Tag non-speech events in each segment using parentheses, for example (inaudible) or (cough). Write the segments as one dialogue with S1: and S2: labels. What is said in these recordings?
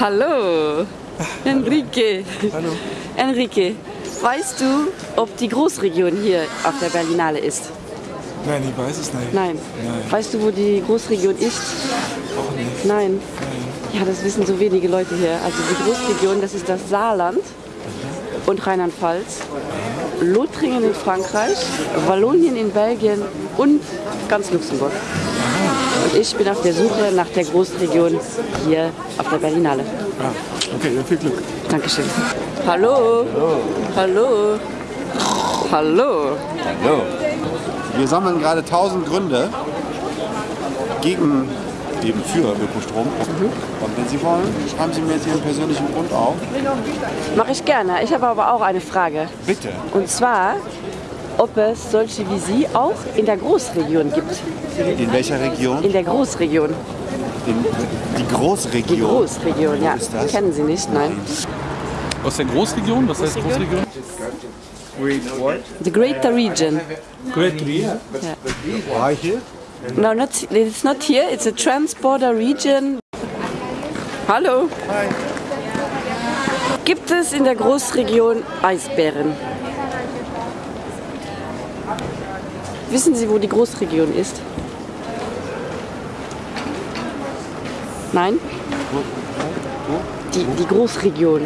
S1: Hallo, Enrique.
S2: Hallo.
S1: Enrique, weißt du, ob die Großregion hier auf der Berlinale ist?
S2: Nein, ich weiß es nicht.
S1: Nein.
S2: Nein.
S1: Weißt du, wo die Großregion ist?
S2: Auch nicht.
S1: Nein.
S2: Nein.
S1: Ja, das wissen so wenige Leute hier. Also die Großregion, das ist das Saarland und Rheinland-Pfalz, Lothringen in Frankreich, Wallonien in Belgien und ganz Luxemburg. Und ich bin auf der Suche nach der Großregion hier auf der Berlinale.
S2: Ah, okay, viel Glück.
S1: Dankeschön. Hallo. Hallo. Hallo.
S3: Hallo. Wir sammeln gerade 1000 Gründe gegen, eben für Ökostrom. Und wenn Sie wollen, schreiben Sie mir jetzt Ihren persönlichen Grund auf.
S1: Mache ich gerne. Ich habe aber auch eine Frage.
S3: Bitte.
S1: Und zwar, ob es solche wie Sie auch in der Großregion gibt.
S3: In welcher Region?
S1: In der Großregion.
S3: In die
S1: Die
S3: Großregion.
S1: Großregion, ja.
S3: ist das?
S1: Kennen Sie nicht? Nein.
S4: Aus der Großregion? Was heißt Großregion?
S1: The Greater Region.
S4: Great Region.
S3: War ich hier?
S1: No, not, it's not here. It's a transborder region. Hallo. Gibt es in der Großregion Eisbären? Wissen Sie, wo die Großregion ist? Nein? Die, die Großregion.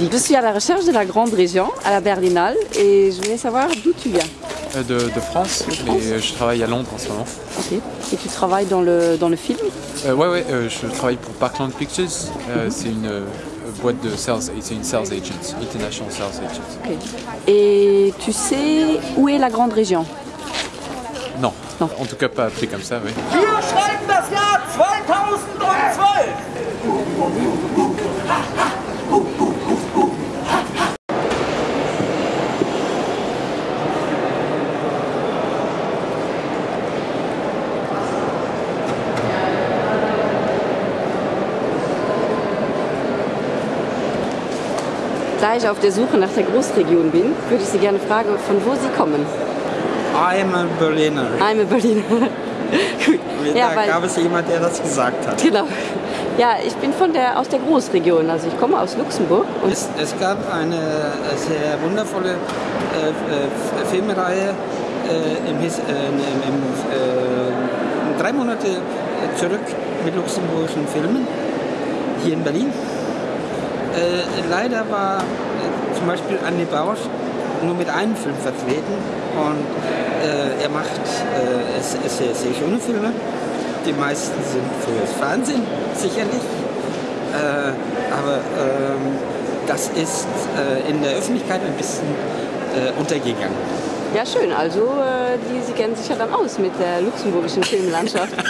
S1: Je suis à la recherche de la grande région, à la Berlinale, et je voulais savoir d'où tu viens.
S4: Euh, De, de France, mais je travaille à Londres en ce moment.
S1: Ok. Et tu travailles dans le, dans le film?
S4: Euh, ouais, ouais, euh, je travaille pour Parkland Pictures. Euh, C'est une euh, boîte de sales, c'est une sales agent, international sales agent.
S1: Et tu sais où est la grande région?
S4: Non.
S1: Non.
S4: en tout cas pas comme ça, oui.
S5: Wir schreiben das Jahr 2012.
S1: Da ich auf der Suche nach der Großregion bin, würde ich Sie gerne fragen, von wo Sie kommen.
S6: I'm a Berliner.
S1: I'm a Berliner. (laughs) Gut. Ja,
S6: da gab es jemand, der das gesagt hat.
S1: genau. Ja, ich bin von der, aus der Großregion. Also ich komme aus Luxemburg.
S6: Es, es gab eine äh, sehr wundervolle äh, äh, Filmreihe äh, im, His- äh, im, im, äh, drei Monate zurück mit luxemburgischen Filmen hier in Berlin. Leider war zum Beispiel Andy Bausch nur mit einem Film vertreten und äh, er macht äh, es, es sehr, sehr schöne Filme. Die meisten sind fürs Fernsehen sicherlich, äh, aber ähm, das ist äh, in der Öffentlichkeit ein bisschen äh, untergegangen.
S1: ja, schön. Also äh, die, Sie kennen sich ja dann aus mit der luxemburgischen Filmlandschaft. (laughs)